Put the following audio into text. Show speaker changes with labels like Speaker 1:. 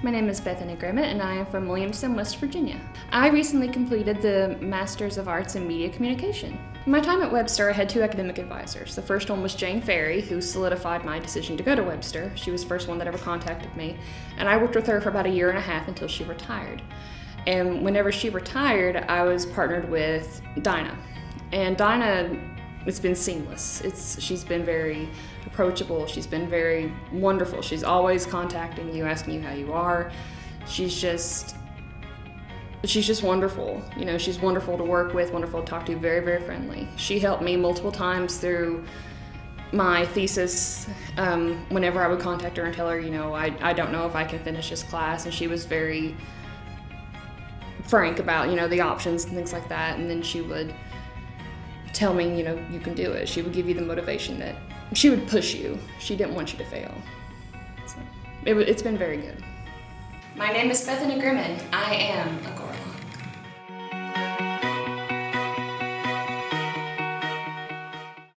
Speaker 1: My name is Bethany Grimmett and I am from Williamson, West Virginia. I recently completed the Masters of Arts in Media Communication. In my time at Webster, I had two academic advisors. The first one was Jane Ferry, who solidified my decision to go to Webster. She was the first one that ever contacted me, and I worked with her for about a year and a half until she retired. And whenever she retired, I was partnered with Dinah. And Dinah it's been seamless. It's she's been very approachable. She's been very wonderful. She's always contacting you, asking you how you are. She's just she's just wonderful. You know, she's wonderful to work with, wonderful to talk to, very very friendly. She helped me multiple times through my thesis um, whenever I would contact her and tell her, you know, I, I don't know if I can finish this class. And she was very frank about, you know, the options and things like that. And then she would tell me, you know, you can do it. She would give you the motivation that she would push you. She didn't want you to fail. So it, it's been very good. My name is Bethany Grimmett. I am a